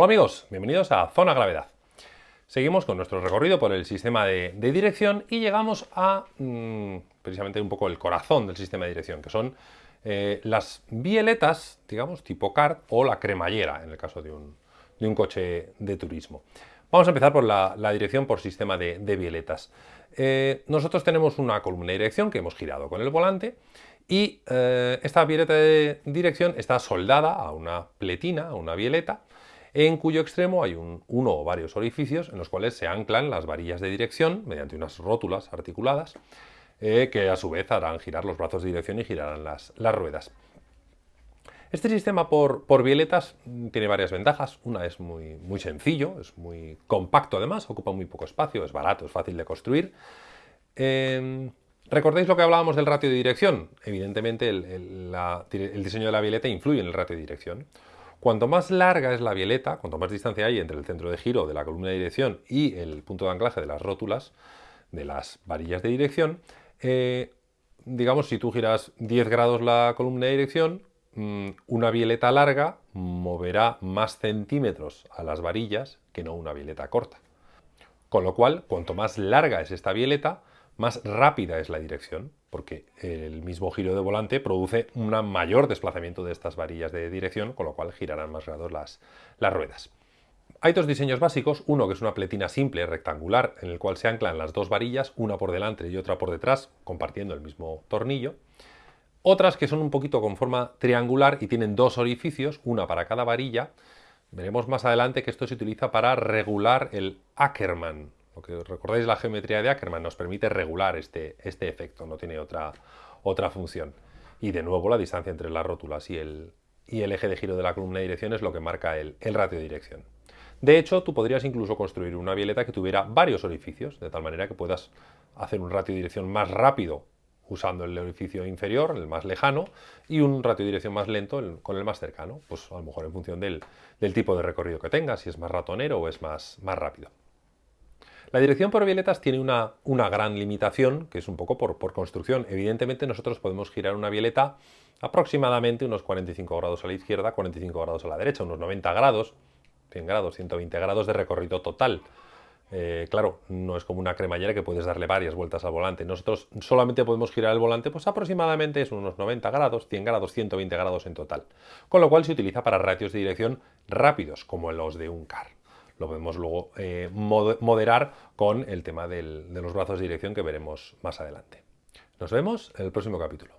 Hola amigos, bienvenidos a Zona Gravedad. Seguimos con nuestro recorrido por el sistema de, dirección y llegamos a mm, precisamente un poco el corazón del sistema de dirección, que son eh, las bieletas, digamos, tipo CART o la cremallera, en el caso de un, coche de turismo. Vamos a empezar por la, dirección por sistema de, bieletas. Eh, nosotros tenemos una columna de dirección que hemos girado con el volante y eh, esta bieleta de dirección está soldada a una pletina, a una bieleta, en cuyo extremo hay uno o varios orificios en los cuales se anclan las varillas de dirección mediante unas rótulas articuladas eh, que a su vez harán girar los brazos de dirección y girarán las, ruedas. Este sistema por, violetas tiene varias ventajas. Una es muy, sencillo, es muy compacto además, ocupa muy poco espacio, es barato, es fácil de construir. Em, ¿Recordáis lo que hablábamos del ratio de dirección? Evidentemente el, el diseño de la violeta influye en el ratio de dirección. Cuanto más larga es la violeta, cuanto más distancia hay entre el centro de giro de la columna de dirección y el punto de anclaje de las rótulas, de las varillas de dirección, eh, digamos, si tú giras 10 grados la columna de dirección, mm, una violeta larga moverá más centímetros a las varillas que no una violeta corta. Con lo cual, cuanto más larga es esta violeta, más rápida es la dirección, porque el mismo giro de volante produce un mayor desplazamiento de estas varillas de dirección, con lo cual girarán más grados las, las ruedas. Hay dos diseños básicos, uno que es una pletina simple, rectangular, en el cual se anclan las dos varillas, una por delante y otra por detrás, compartiendo el mismo tornillo. Otras que son un poquito con forma triangular y tienen dos orificios, una para cada varilla. Veremos más adelante que esto se utiliza para regular el Ackermann, que recordáis la geometría de Ackermann nos permite regular este, este efecto, no tiene otra, otra función. Y de nuevo la distancia entre las rótulas y el, y el eje de giro de la columna de dirección es lo que marca el, el ratio de dirección. De hecho, tú podrías incluso construir una violeta que tuviera varios orificios, de tal manera que puedas hacer un ratio de dirección más rápido usando el orificio inferior, el más lejano, y un ratio de dirección más lento con el más cercano, pues a lo mejor en función del, del, tipo de recorrido que tengas, si es más ratonero o es más, más rápido. La dirección por violetas tiene una, gran limitación, que es un poco por, construcción. Evidentemente nosotros podemos girar una violeta aproximadamente unos 45 grados a la izquierda, 45 grados a la derecha, unos 90 grados, 100 grados, 120 grados de recorrido total. Eh, claro, no es como una cremallera que puedes darle varias vueltas al volante. Nosotros solamente podemos girar el volante, pues aproximadamente es unos 90 grados, 100 grados, 120 grados en total. Con lo cual se utiliza para ratios de dirección rápidos, como los de un car lo podemos luego eh, moderar con el tema de los brazos de dirección que veremos más adelante. Nos vemos en el próximo capítulo.